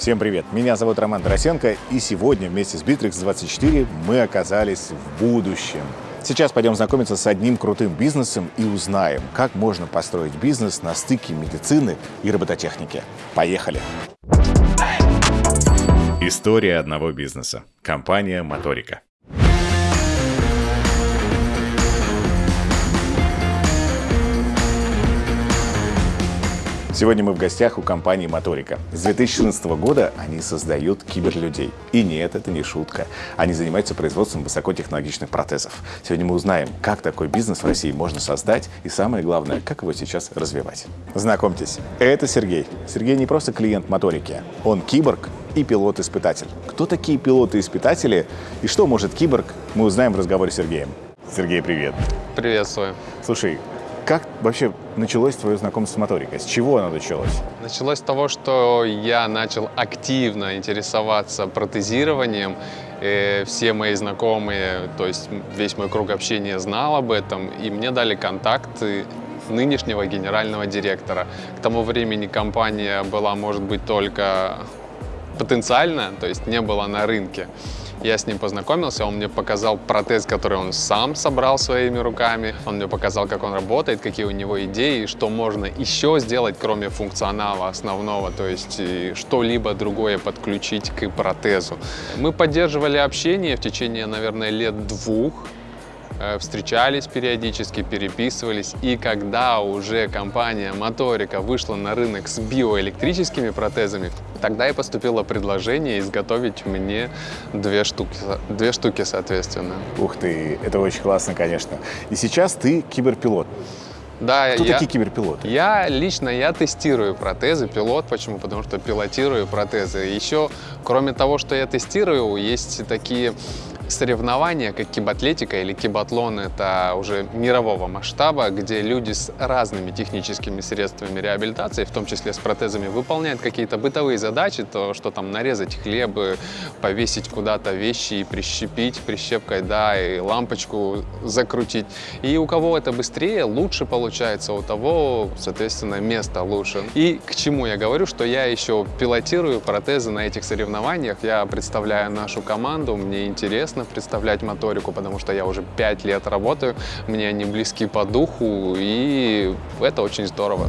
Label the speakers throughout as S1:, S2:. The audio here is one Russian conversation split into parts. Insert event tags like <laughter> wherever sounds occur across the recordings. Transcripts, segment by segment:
S1: Всем привет! Меня зовут Роман Доросенко, и сегодня вместе с Bittrex24 мы оказались в будущем. Сейчас пойдем знакомиться с одним крутым бизнесом и узнаем, как можно построить бизнес на стыке медицины и робототехники. Поехали! История одного бизнеса. Компания «Моторика». Сегодня мы в гостях у компании «Моторика». С 2014 года они создают киберлюдей. И нет, это не шутка. Они занимаются производством высокотехнологичных протезов. Сегодня мы узнаем, как такой бизнес в России можно создать и, самое главное, как его сейчас развивать. Знакомьтесь, это Сергей. Сергей не просто клиент «Моторики». Он киборг и пилот-испытатель. Кто такие пилоты-испытатели и что может киборг, мы узнаем в разговоре с Сергеем. Сергей, привет.
S2: Приветствую.
S1: Слушай, как вообще началось твое знакомство с моторикой? С чего оно началось?
S2: Началось с того, что я начал активно интересоваться протезированием. И все мои знакомые, то есть весь мой круг общения знал об этом, и мне дали контакты нынешнего генерального директора. К тому времени компания была, может быть, только потенциальная, то есть не была на рынке. Я с ним познакомился, он мне показал протез, который он сам собрал своими руками. Он мне показал, как он работает, какие у него идеи, что можно еще сделать, кроме функционала основного, то есть что-либо другое подключить к протезу. Мы поддерживали общение в течение, наверное, лет двух. Э, встречались периодически, переписывались. И когда уже компания Моторика вышла на рынок с биоэлектрическими протезами, тогда и поступило предложение изготовить мне две штуки, две штуки соответственно.
S1: Ух ты, это очень классно, конечно. И сейчас ты киберпилот.
S2: Да,
S1: Кто
S2: я,
S1: такие киберпилоты?
S2: Я лично я тестирую протезы, пилот. Почему? Потому что пилотирую протезы. Еще, кроме того, что я тестирую, есть такие соревнования, как кибатлетика или кибатлон, это уже мирового масштаба, где люди с разными техническими средствами реабилитации, в том числе с протезами, выполняют какие-то бытовые задачи, то, что там нарезать хлеб, повесить куда-то вещи и прищепить прищепкой, да, и лампочку закрутить. И у кого это быстрее, лучше получается, у того, соответственно, место лучше. И к чему я говорю, что я еще пилотирую протезы на этих соревнованиях, я представляю нашу команду, мне интересно, интересно представлять моторику, потому что я уже пять лет работаю, мне они близки по духу, и это очень здорово.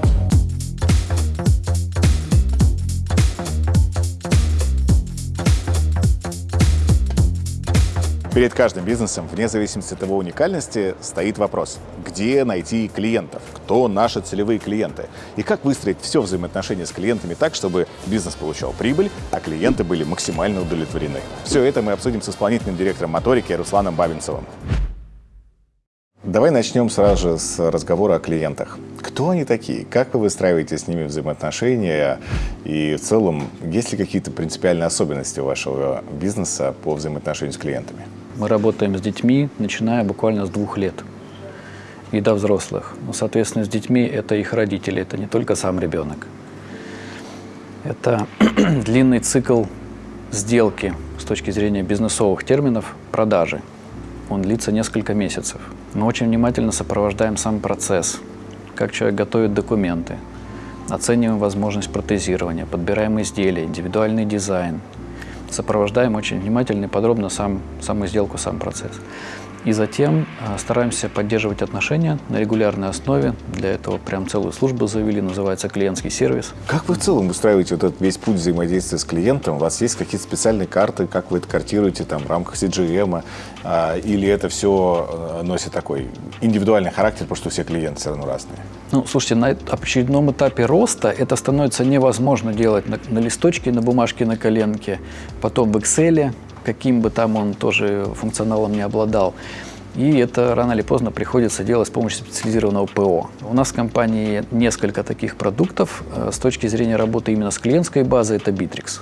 S1: Перед каждым бизнесом, вне зависимости от его уникальности, стоит вопрос, где найти клиентов, кто наши целевые клиенты, и как выстроить все взаимоотношения с клиентами так, чтобы бизнес получал прибыль, а клиенты были максимально удовлетворены. Все это мы обсудим с исполнительным директором моторики Русланом Бабинцевым. Давай начнем сразу же с разговора о клиентах. Кто они такие? Как вы выстраиваете с ними взаимоотношения? И в целом, есть ли какие-то принципиальные особенности у вашего бизнеса по взаимоотношению с клиентами?
S3: Мы работаем с детьми, начиная буквально с двух лет и до взрослых. Ну, соответственно, с детьми это их родители, это не только сам ребенок. Это <clears throat> длинный цикл сделки с точки зрения бизнесовых терминов продажи. Он длится несколько месяцев. Мы очень внимательно сопровождаем сам процесс, как человек готовит документы, оцениваем возможность протезирования, подбираем изделия, индивидуальный дизайн, сопровождаем очень внимательно и подробно сам, саму сделку, сам процесс. И затем э, стараемся поддерживать отношения на регулярной основе. Для этого прям целую службу завели, называется клиентский сервис.
S1: Как вы в целом устраиваете вот этот весь путь взаимодействия с клиентом? У вас есть какие-то специальные карты, как вы это картируете там, в рамках CGM? А, или это все э, носит такой индивидуальный характер, потому что все клиенты все равно разные?
S3: Ну, слушайте, на очередном этапе роста это становится невозможно делать на, на листочке, на бумажке, на коленке, потом в Excel, каким бы там он тоже функционалом не обладал. И это рано или поздно приходится делать с помощью специализированного ПО. У нас в компании несколько таких продуктов. Э, с точки зрения работы именно с клиентской базой это Bittrex.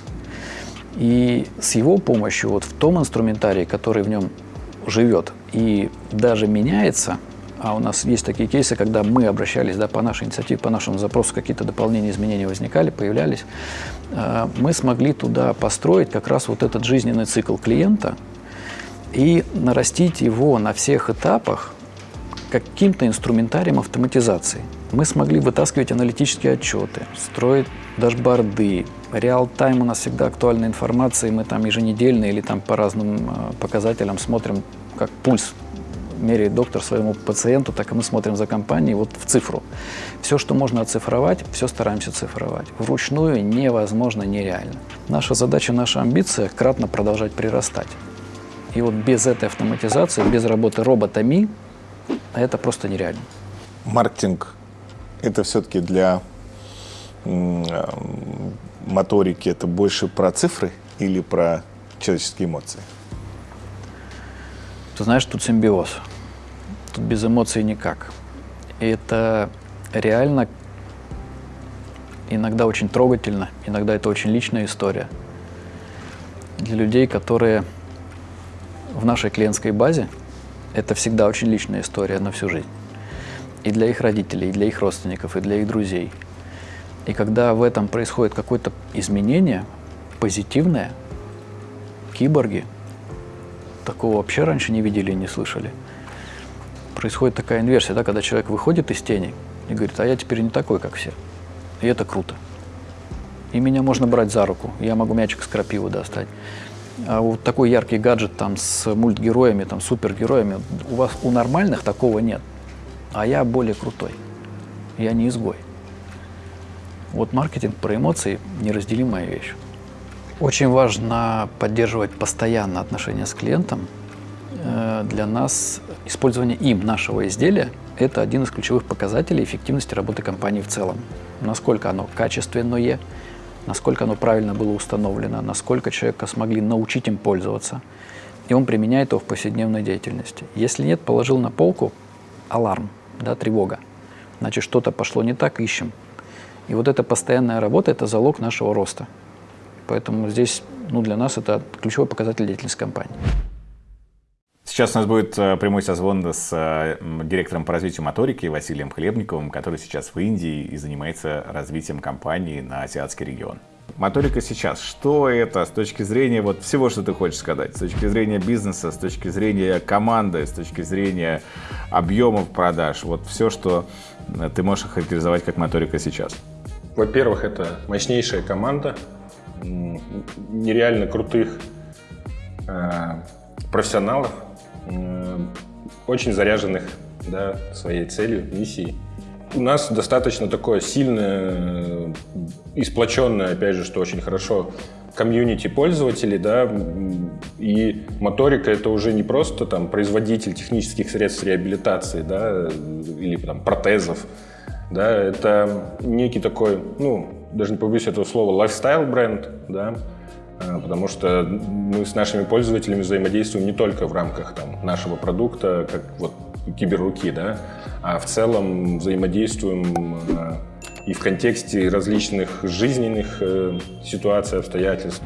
S3: И с его помощью вот в том инструментарии, который в нем живет и даже меняется, а у нас есть такие кейсы, когда мы обращались да, по нашей инициативе, по нашему запросу, какие-то дополнения, изменения возникали, появлялись, э, мы смогли туда построить как раз вот этот жизненный цикл клиента и нарастить его на всех этапах каким-то инструментарием автоматизации. Мы смогли вытаскивать аналитические отчеты, строить дашборды, Реал-тайм у нас всегда актуальная информация, мы там еженедельно или там по разным э, показателям смотрим, как пульс меряет доктор своему пациенту, так и мы смотрим за компанией вот в цифру. Все, что можно оцифровать, все стараемся цифровать. Вручную невозможно, нереально. Наша задача, наша амбиция – кратно продолжать прирастать. И вот без этой автоматизации, без работы роботами, это просто нереально.
S1: Маркетинг – это все-таки для моторики, это больше про цифры или про человеческие эмоции?
S3: Ты знаешь, тут симбиоз. Тут без эмоций никак. И это реально иногда очень трогательно, иногда это очень личная история. Для людей, которые в нашей клиентской базе, это всегда очень личная история на всю жизнь. И для их родителей, и для их родственников, и для их друзей. И когда в этом происходит какое-то изменение позитивное, киборги – Такого вообще раньше не видели и не слышали. Происходит такая инверсия, да, когда человек выходит из тени и говорит, а я теперь не такой, как все. И это круто. И меня можно брать за руку, я могу мячик с крапивы достать. А вот такой яркий гаджет там с мультгероями, там супергероями, у вас у нормальных такого нет. А я более крутой. Я не изгой. Вот маркетинг про эмоции – неразделимая вещь. Очень важно поддерживать постоянно отношения с клиентом. Э, для нас использование им нашего изделия – это один из ключевых показателей эффективности работы компании в целом. Насколько оно качественное, насколько оно правильно было установлено, насколько человека смогли научить им пользоваться, и он применяет его в повседневной деятельности. Если нет, положил на полку – аларм, да, тревога. Значит, что-то пошло не так, ищем. И вот эта постоянная работа – это залог нашего роста. Поэтому здесь ну, для нас это ключевой показатель деятельности компании.
S1: Сейчас у нас будет э, прямой созвон с э, директором по развитию моторики Василием Хлебниковым, который сейчас в Индии и занимается развитием компании на азиатский регион. Моторика сейчас, что это с точки зрения вот всего, что ты хочешь сказать, с точки зрения бизнеса, с точки зрения команды, с точки зрения объемов продаж, вот все, что э, ты можешь охарактеризовать как моторика сейчас?
S4: Во-первых, это мощнейшая команда, нереально крутых э, профессионалов, э, очень заряженных да, своей целью, миссией. У нас достаточно такое сильное, и сплоченное, опять же, что очень хорошо, комьюнити пользователей, да, и моторика это уже не просто там производитель технических средств реабилитации, да, или там протезов, да, это некий такой, ну, даже не побоюсь этого слова, lifestyle бренд, да, а, потому что мы с нашими пользователями взаимодействуем не только в рамках там, нашего продукта, как вот киберруки, да, а в целом взаимодействуем а, и в контексте различных жизненных э, ситуаций, обстоятельств.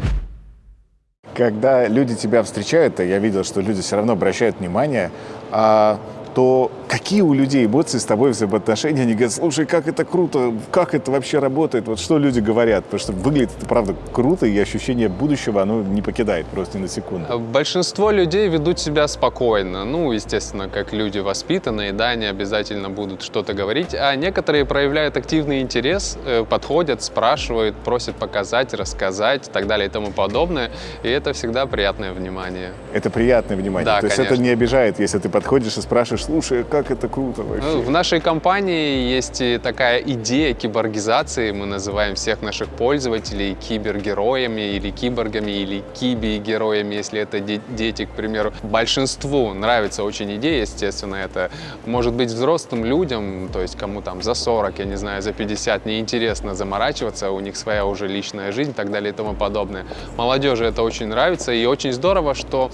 S1: Когда люди тебя встречают, я видел, что люди все равно обращают внимание, а то какие у людей эмоции с тобой взаимоотношения? Они говорят, слушай, как это круто, как это вообще работает? Вот что люди говорят? Потому что выглядит это, правда, круто, и ощущение будущего, оно не покидает просто ни на секунду.
S2: Большинство людей ведут себя спокойно. Ну, естественно, как люди воспитанные, да, они обязательно будут что-то говорить. А некоторые проявляют активный интерес, э, подходят, спрашивают, просят показать, рассказать и так далее и тому подобное. И это всегда приятное внимание.
S1: Это приятное внимание?
S2: Да,
S1: То есть
S2: конечно.
S1: это не обижает, если ты подходишь и спрашиваешь, слушай, как это круто вообще.
S2: Ну, в нашей компании есть такая идея киборгизации. Мы называем всех наших пользователей кибергероями или киборгами, или киби-героями, если это де дети, к примеру. Большинству нравится очень идея, естественно, это может быть взрослым людям, то есть кому там за 40, я не знаю, за 50 неинтересно заморачиваться, у них своя уже личная жизнь и так далее и тому подобное. Молодежи это очень нравится, и очень здорово, что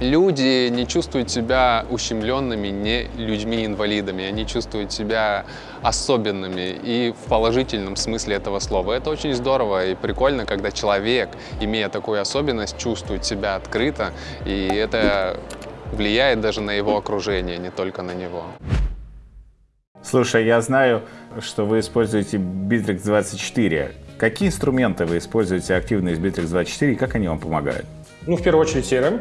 S2: люди не чувствуют себя ущемленными, не людьми-инвалидами, они чувствуют себя особенными и в положительном смысле этого слова. Это очень здорово и прикольно, когда человек, имея такую особенность, чувствует себя открыто, и это влияет даже на его окружение, не только на него.
S1: Слушай, я знаю, что вы используете Bittrex 24. Какие инструменты вы используете активно из Bittrex 24 и как они вам помогают?
S4: Ну, в первую очередь CRM.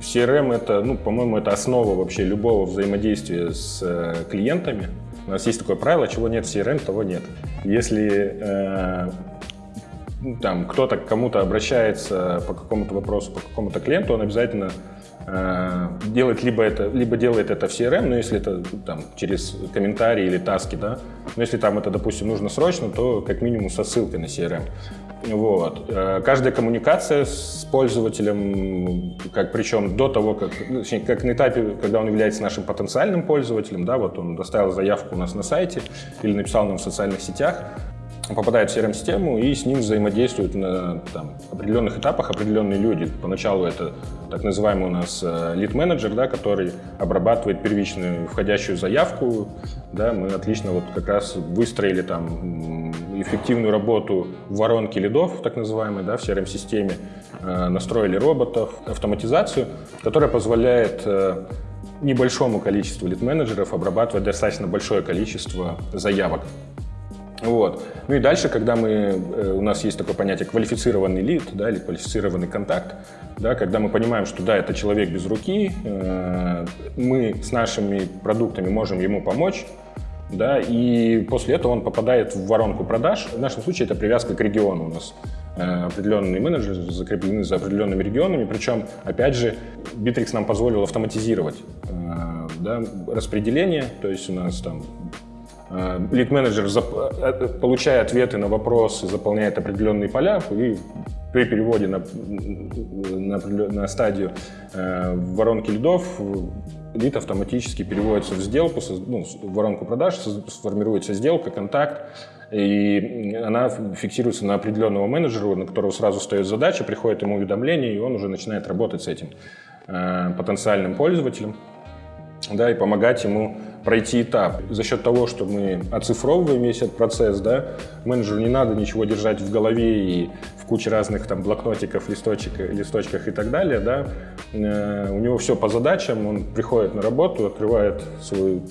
S4: CRM это, ну, по-моему, это основа вообще любого взаимодействия с э, клиентами. У нас есть такое правило, чего нет CRM, того нет. Если э, там кто-то к кому-то обращается по какому-то вопросу, по какому-то клиенту, он обязательно делает либо это, либо делает это в CRM, но если это там через комментарии или таски, да, но если там это, допустим, нужно срочно, то как минимум со ссылкой на CRM. Вот. Э, каждая коммуникация с пользователем, как причем до того, как, ну, точнее, как на этапе, когда он является нашим потенциальным пользователем, да, вот он доставил заявку у нас на сайте или написал нам в социальных сетях, попадает в CRM-систему и с ним взаимодействуют на там, определенных этапах определенные люди. Поначалу это так называемый у нас лид-менеджер, да, который обрабатывает первичную входящую заявку. Да, мы отлично вот как раз выстроили там эффективную работу в воронке лидов, так называемой, да, в CRM-системе, э, настроили роботов, автоматизацию, которая позволяет э, небольшому количеству лид-менеджеров обрабатывать достаточно большое количество заявок. Вот. Ну и дальше, когда мы, э, у нас есть такое понятие квалифицированный лид, да, или квалифицированный контакт, да, когда мы понимаем, что да, это человек без руки, э, мы с нашими продуктами можем ему помочь, да, и после этого он попадает в воронку продаж. В нашем случае это привязка к региону у нас. Э, определенные менеджеры закреплены за определенными регионами, причем, опять же, Bittrex нам позволил автоматизировать да, распределение, то есть у нас там лид-менеджер, э, получая ответы на вопросы, заполняет определенные поля и при переводе на, на, на стадию э, воронки лидов лид автоматически переводится в сделку, ну, в воронку продаж, сформируется сделка, контакт, и она фиксируется на определенного менеджера, на которого сразу стоит задача, приходит ему уведомление, и он уже начинает работать с этим э, потенциальным пользователем, да, и помогать ему пройти этап. За счет того, что мы оцифровываем весь этот процесс, да, менеджеру не надо ничего держать в голове и в куче разных там блокнотиков, листочек, листочках и так далее, да, э, у него все по задачам, он приходит на работу, открывает свой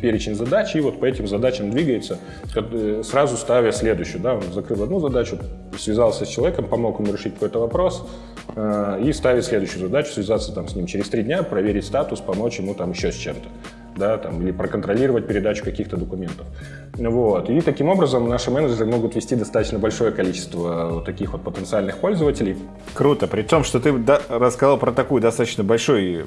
S4: перечень задач и вот по этим задачам двигается, э, сразу ставя следующую, да, он закрыл одну задачу, связался с человеком, помог ему решить какой-то вопрос, э, и ставит следующую задачу, связаться там с ним через три дня, проверить статус, помочь ему там еще с чем-то да, там, или проконтролировать передачу каких-то документов. Вот. И таким образом наши менеджеры могут вести достаточно большое количество вот таких вот потенциальных пользователей.
S1: Круто. При том, что ты рассказал про такую достаточно большое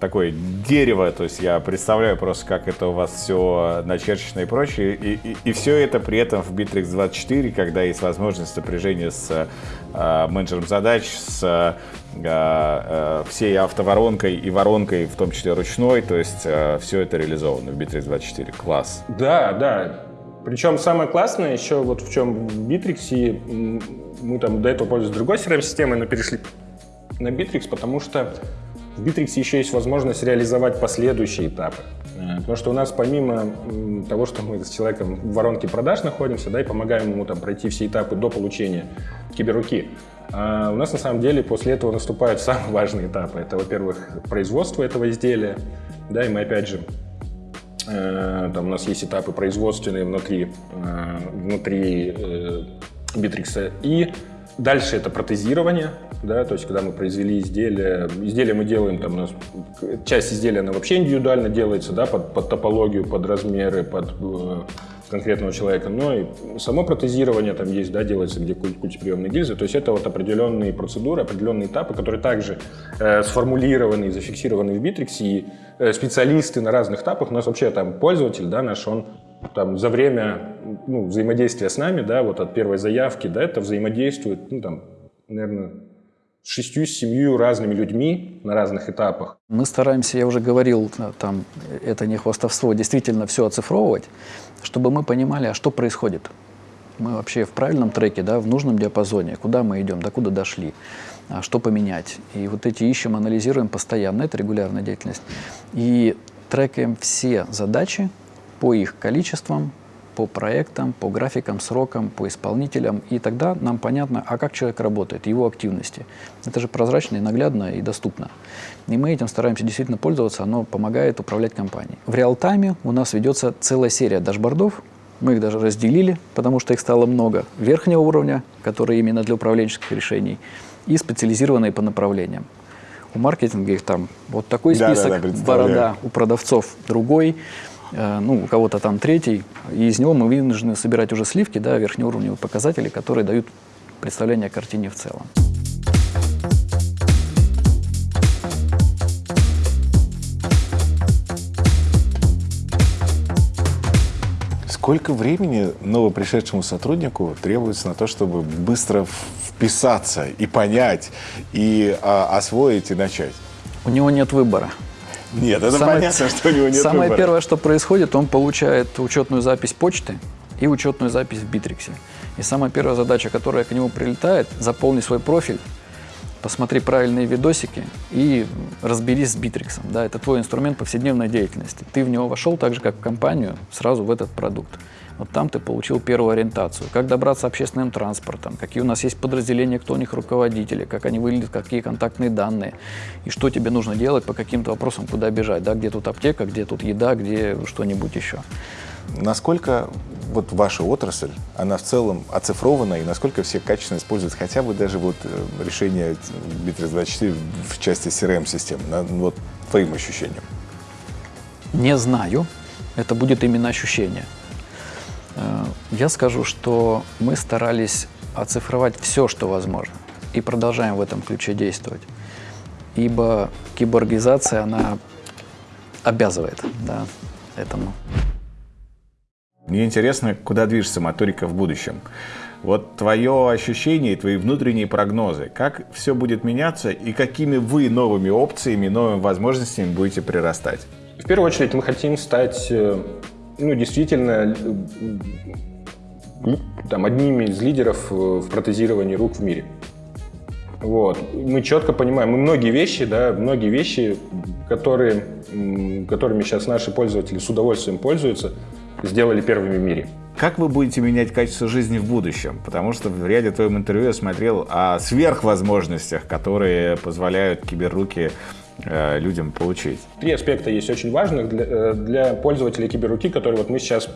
S1: такое дерево, то есть я представляю просто, как это у вас все начерчено и прочее, и, и, и все это при этом в Bittrex 24, когда есть возможность сопряжения с менеджером задач, с э, э, всей автоворонкой и воронкой, в том числе ручной, то есть э, все это реализовано в Bittrex 24. Класс.
S4: Да, да. Причем самое классное еще вот в чем в Bittrex, мы там до этого пользовались другой CRM-системой, но перешли на Bittrex, потому что в Bittrex еще есть возможность реализовать последующие этапы. Э, потому что у нас помимо того, что мы с человеком в воронке продаж находимся, да, и помогаем ему там пройти все этапы до получения киберруки, а у нас на самом деле после этого наступают <laughs> самые важные этапы. Это, во-первых, производство этого изделия, да, и мы опять же э, там у нас есть этапы производственные внутри, э, внутри Bittrex. И дальше это протезирование, да, то есть когда мы произвели изделие, изделие мы делаем, там у нас часть изделия, она вообще индивидуально делается, да, под, под топологию, под размеры, под э, конкретного человека, но и само протезирование там есть, да, делается, где культиприемные гильзы, то есть это вот определенные процедуры, определенные этапы, которые также э, сформулированы и зафиксированы в Bittrex, и э, специалисты на разных этапах, у нас вообще там пользователь, да, наш, он там за время ну, взаимодействия с нами, да, вот от первой заявки, да, это взаимодействует, ну, там, наверное, с шестью-семью разными людьми на разных этапах.
S3: Мы стараемся, я уже говорил, там, это не хвастовство, действительно все оцифровывать, чтобы мы понимали, а что происходит. Мы вообще в правильном треке, да, в нужном диапазоне, куда мы идем, до куда дошли, а что поменять. И вот эти ищем, анализируем постоянно, это регулярная деятельность. И трекаем все задачи по их количествам, по проектам, по графикам, срокам, по исполнителям, и тогда нам понятно, а как человек работает, его активности. Это же прозрачно и наглядно и доступно. И мы этим стараемся действительно пользоваться, оно помогает управлять компанией. В реал-тайме у нас ведется целая серия дашбордов, мы их даже разделили, потому что их стало много, верхнего уровня, которые именно для управленческих решений, и специализированные по направлениям. У маркетинга их там вот такой список, да, да, да, борода, у продавцов другой, ну, у кого-то там третий, и из него мы вынуждены собирать уже сливки, да, верхнеуровневые показатели, которые дают представление о картине в целом.
S1: Сколько времени новопришедшему сотруднику требуется на то, чтобы быстро вписаться и понять, и а, освоить и начать?
S3: У него нет выбора.
S1: Нет, это самое, понятно, что у него нет
S3: Самое
S1: выбора.
S3: первое, что происходит, он получает учетную запись почты и учетную запись в Битриксе. И самая первая задача, которая к нему прилетает, заполни свой профиль, посмотри правильные видосики и разберись с Битриксом. Да, это твой инструмент повседневной деятельности. Ты в него вошел так же, как в компанию, сразу в этот продукт. Вот там ты получил первую ориентацию. Как добраться общественным транспортом, какие у нас есть подразделения, кто у них руководители, как они выглядят, какие контактные данные, и что тебе нужно делать по каким-то вопросам, куда бежать, да, где тут аптека, где тут еда, где что-нибудь еще.
S1: Насколько вот ваша отрасль, она в целом оцифрована, и насколько все качественно используют хотя бы даже вот э, решение Bittrex24 в части CRM-систем, вот твоим ощущениям?
S3: Не знаю. Это будет именно ощущение. Я скажу, что мы старались оцифровать все, что возможно, и продолжаем в этом ключе действовать. Ибо киборгизация, она обязывает да, этому.
S1: Мне интересно, куда движется моторика в будущем. Вот твое ощущение и твои внутренние прогнозы. Как все будет меняться и какими вы новыми опциями, новыми возможностями будете прирастать?
S4: В первую очередь мы хотим стать э, ну, действительно там, одними из лидеров э, в протезировании рук в мире. Вот. Мы четко понимаем, мы многие вещи, да, многие вещи, которые, которыми сейчас наши пользователи с удовольствием пользуются, сделали первыми в мире.
S1: Как вы будете менять качество жизни в будущем? Потому что в ряде твоем интервью я смотрел о сверхвозможностях, которые позволяют киберруки э, людям получить.
S4: Три аспекта есть очень важных для, э, для пользователей киберруки, которые вот мы сейчас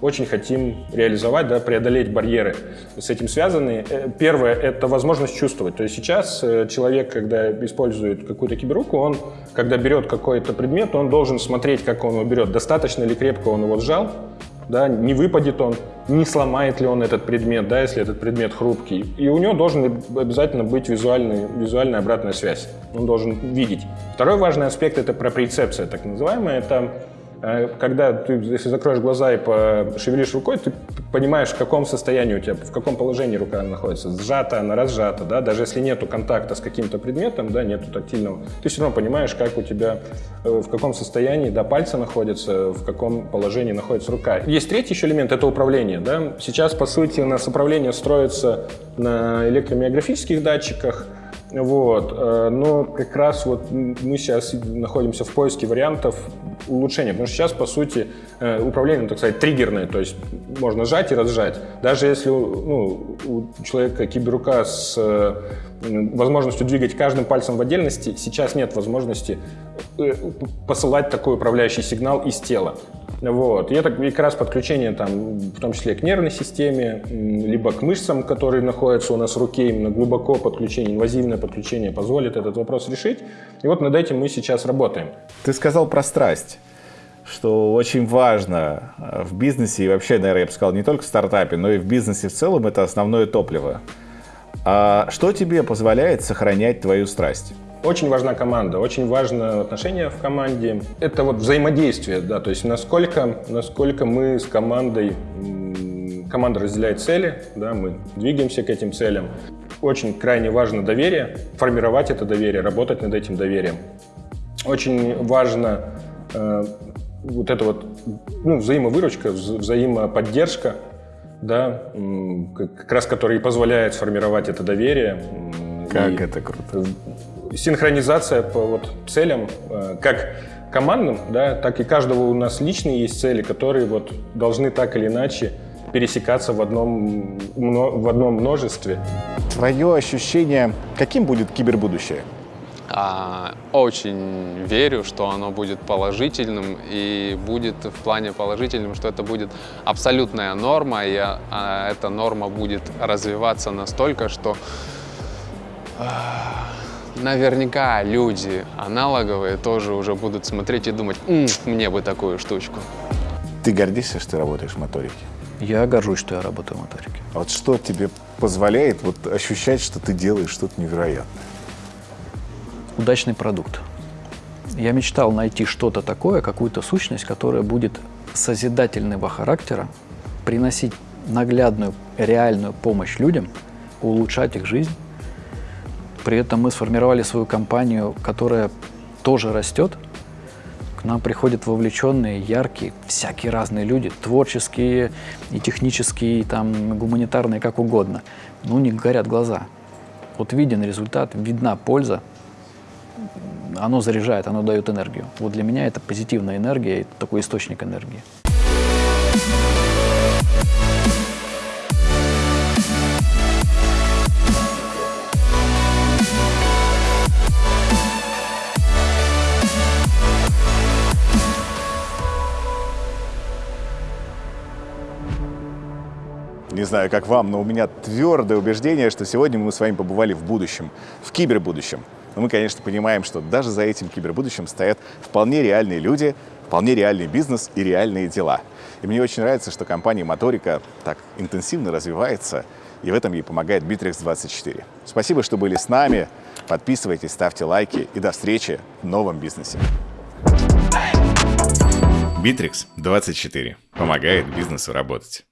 S4: очень хотим реализовать, да, преодолеть барьеры с этим связанные. Э, первое – это возможность чувствовать. То есть сейчас человек, когда использует какую-то киберруку, он, когда берет какой-то предмет, он должен смотреть, как он его берет, достаточно ли крепко он его сжал, да, не выпадет он, не сломает ли он этот предмет, да, если этот предмет хрупкий. И у него должен обязательно быть визуальный, визуальная обратная связь. Он должен видеть. Второй важный аспект – это проприцепция, так называемая. Это когда ты, если закроешь глаза и пошевелишь рукой, ты понимаешь, в каком состоянии у тебя, в каком положении рука находится. Сжата она, разжата, да, даже если нету контакта с каким-то предметом, да, нету тактильного, ты все равно понимаешь, как у тебя, э, в каком состоянии, да, пальцы находятся, в каком положении находится рука. Есть третий еще элемент, это управление, да. Сейчас, по сути, у нас управление строится на электромиографических датчиках, вот. Э, но как раз вот мы сейчас находимся в поиске вариантов улучшения, потому что сейчас, по сути, э, управление, ну, так сказать, триггерное, то есть можно сжать и разжать. Даже если ну, у человека киберрука с э, возможностью двигать каждым пальцем в отдельности, сейчас нет возможности посылать такой управляющий сигнал из тела. Вот. И это как раз подключение, там, в том числе к нервной системе, либо к мышцам, которые находятся у нас в руке, именно глубоко подключение, инвазивное подключение позволит этот вопрос решить. И вот над этим мы сейчас работаем.
S1: Ты сказал про страсть что очень важно э, в бизнесе и вообще, наверное, я бы сказал, не только в стартапе, но и в бизнесе в целом, это основное топливо. А что тебе позволяет сохранять твою страсть?
S4: Очень важна команда, очень важно отношение в команде. Это вот взаимодействие, да, то есть насколько, насколько мы с командой, команда разделяет цели, да, мы двигаемся к этим целям. Очень крайне важно доверие, формировать это доверие, работать над этим доверием. Очень важно э, вот эта вот ну, взаимовыручка, взаимоподдержка, да, как раз который позволяет сформировать это доверие.
S1: Как и это круто
S4: синхронизация по вот целям, э, как командным, да, так и каждого у нас личные есть цели, которые вот должны так или иначе пересекаться в одном, в одном множестве.
S1: Твое ощущение, каким будет кибербудущее?
S2: А, очень верю, что оно будет положительным и будет в плане положительным, что это будет абсолютная норма, и а, эта норма будет развиваться настолько, что а, наверняка люди аналоговые тоже уже будут смотреть и думать, «М, мне бы такую штучку.
S1: Ты гордишься, что ты работаешь в моторике?
S3: Я горжусь, что я работаю в моторике.
S1: А вот что тебе позволяет вот ощущать, что ты делаешь что-то невероятное?
S3: Удачный продукт. Я мечтал найти что-то такое, какую-то сущность, которая будет созидательного характера, приносить наглядную, реальную помощь людям, улучшать их жизнь. При этом мы сформировали свою компанию, которая тоже растет. К нам приходят вовлеченные, яркие, всякие разные люди, творческие и технические, и там, гуманитарные, как угодно. Но у них горят глаза. Вот виден результат, видна польза, оно заряжает, оно дает энергию. Вот для меня это позитивная энергия, это такой источник энергии.
S1: Не знаю, как вам, но у меня твердое убеждение, что сегодня мы с вами побывали в будущем, в кибербудущем. Но мы, конечно, понимаем, что даже за этим кибербудущим стоят вполне реальные люди, вполне реальный бизнес и реальные дела. И мне очень нравится, что компания Моторика так интенсивно развивается, и в этом ей помогает Bittrex24. Спасибо, что были с нами. Подписывайтесь, ставьте лайки и до встречи в новом бизнесе. Bittrex24 помогает бизнесу работать.